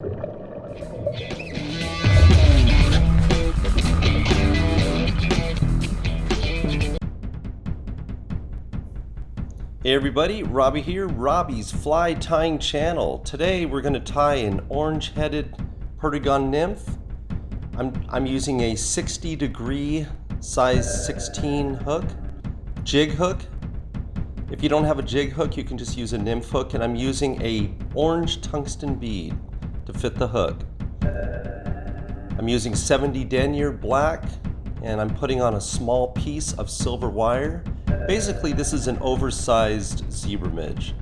Hey everybody, Robbie here, Robbie's Fly Tying Channel. Today we're going to tie an orange-headed Perdigon nymph. I'm, I'm using a 60 degree size 16 hook, jig hook. If you don't have a jig hook, you can just use a nymph hook, and I'm using a orange tungsten bead to fit the hook. I'm using 70 denier black, and I'm putting on a small piece of silver wire Basically, this is an oversized zebra midge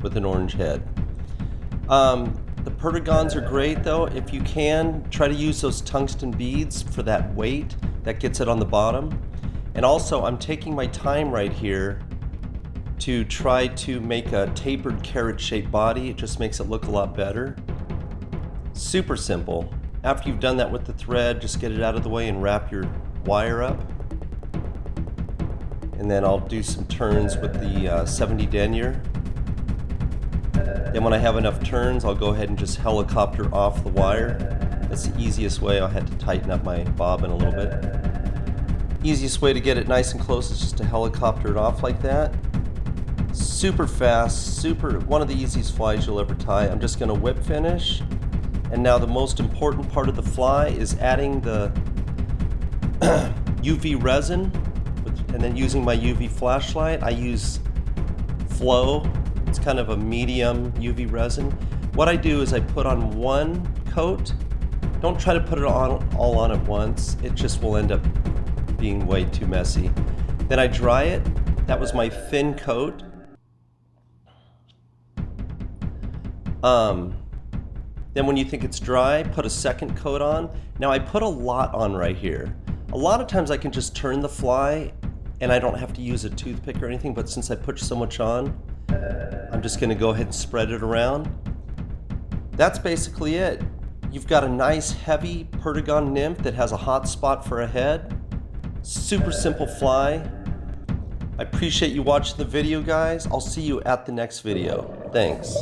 with an orange head. Um, the Perdigons are great though. If you can, try to use those tungsten beads for that weight that gets it on the bottom. And also, I'm taking my time right here to try to make a tapered carrot shaped body. It just makes it look a lot better. Super simple. After you've done that with the thread, just get it out of the way and wrap your wire up and then I'll do some turns with the uh, 70 denier. Then when I have enough turns, I'll go ahead and just helicopter off the wire. That's the easiest way. I had to tighten up my bobbin a little bit. Easiest way to get it nice and close is just to helicopter it off like that. Super fast, super, one of the easiest flies you'll ever tie. I'm just gonna whip finish. And now the most important part of the fly is adding the UV resin and then using my UV flashlight, I use Flow. It's kind of a medium UV resin. What I do is I put on one coat. Don't try to put it on all on at once. It just will end up being way too messy. Then I dry it. That was my thin coat. Um, then when you think it's dry, put a second coat on. Now I put a lot on right here. A lot of times I can just turn the fly and I don't have to use a toothpick or anything, but since I put so much on, I'm just gonna go ahead and spread it around. That's basically it. You've got a nice heavy Perdigon nymph that has a hot spot for a head. Super simple fly. I appreciate you watching the video guys. I'll see you at the next video. Thanks.